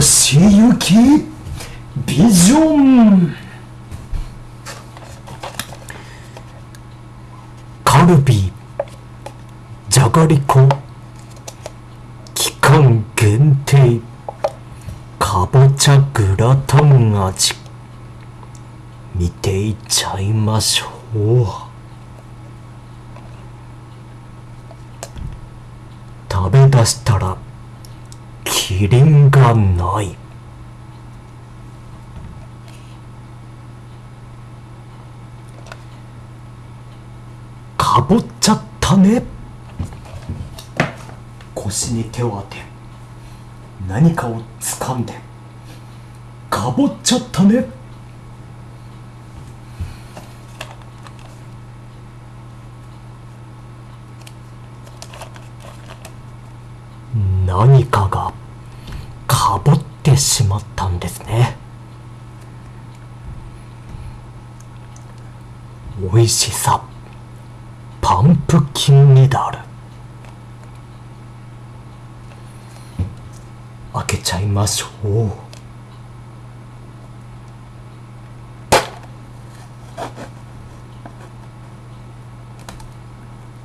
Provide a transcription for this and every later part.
しゆき？ビジョン。カルビじゃがりこ。期間限定。かぼちゃグラタン味。見ていっちゃいましょう。食べ出したらキリンがない。かぼっちゃったね。腰に手を当て何かを掴んでかぼっちゃったね。何かがてしまったんですね。美味しさパンプキンニダル開けちゃいましょう。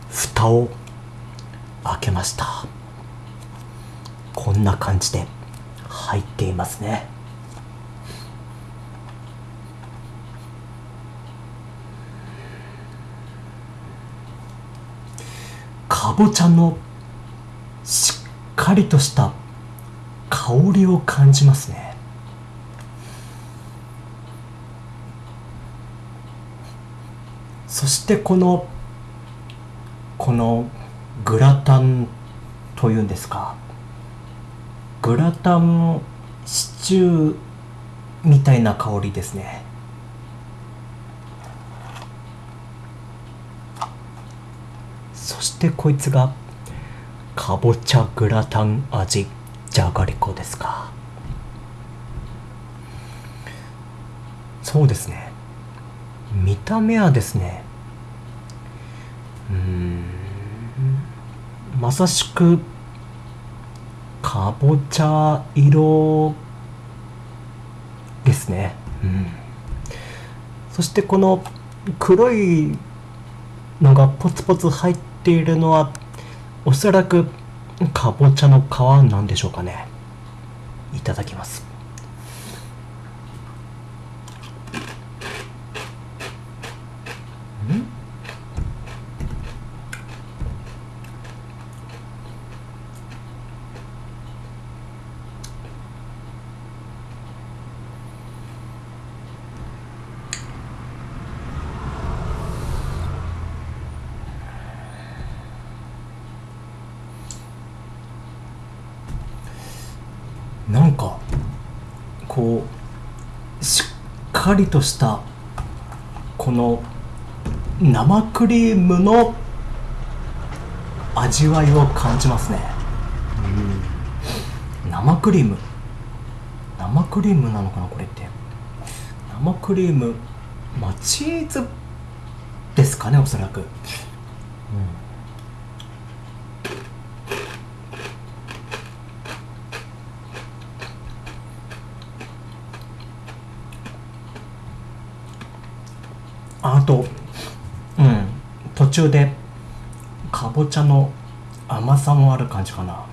蓋を開けました。こんな感じで。入っていますね。かぼちゃのしっかりとした香りを感じますね。そしてこのこのグラタンというんですか。グラタンシチューみたいな香りですね。そしてこいつがかぼちゃグラタン味じゃがりこですか。そうですね。見た目はですねうんまさしくかぼちゃ色ですね、うん、そしてこの黒いのがポツポツ入っているのはおそらくかぼちゃの皮なんでしょうかね。いただきます。なんかこうしっかりとしたこの生クリームの味わいを感じますね、うん、生クリーム。生クリームなのかなこれって。生クリームまあチーズですかねおそらく、うんあとうん。途中でかぼちゃの甘さもある感じかな。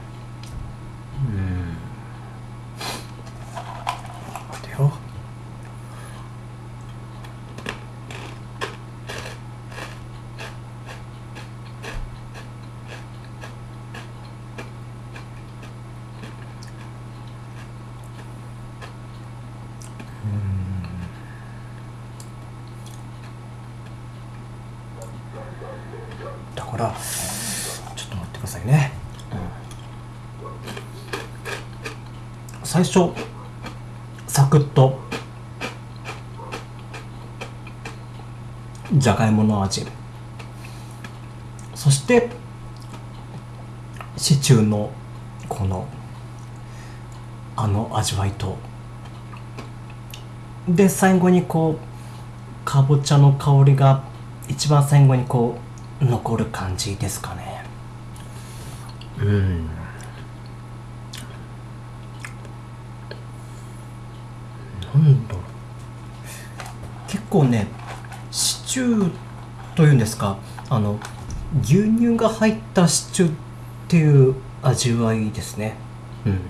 からちょっと待ってくださいね、うん、最初サクッとじゃがいもの味。そしてシチューのこのあの味わいと。で最後にこうかぼちゃの香りが一番最後にこう残る感じですかね。うん。なんだ。ろう結構ねシチューというんですかあの牛乳が入ったシチューっていう味わいですね。うん、うん、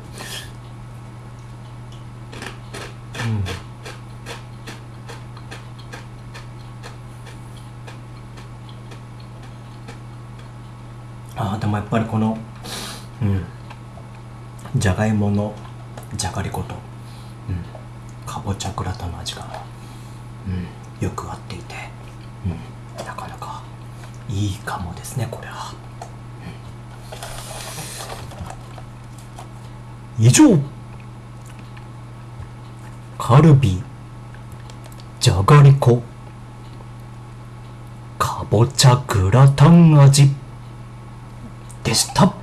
あーでもやっぱりこのうんじゃがいものじゃがりこと、うん、かぼちゃグラタンの味が、うん、よく合っていて、うん、なかなかいいかもですねこれは、うん。以上。カルビじゃがりこかぼちゃグラタン味。でした